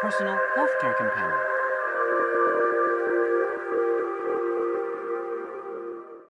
personal healthcare companion.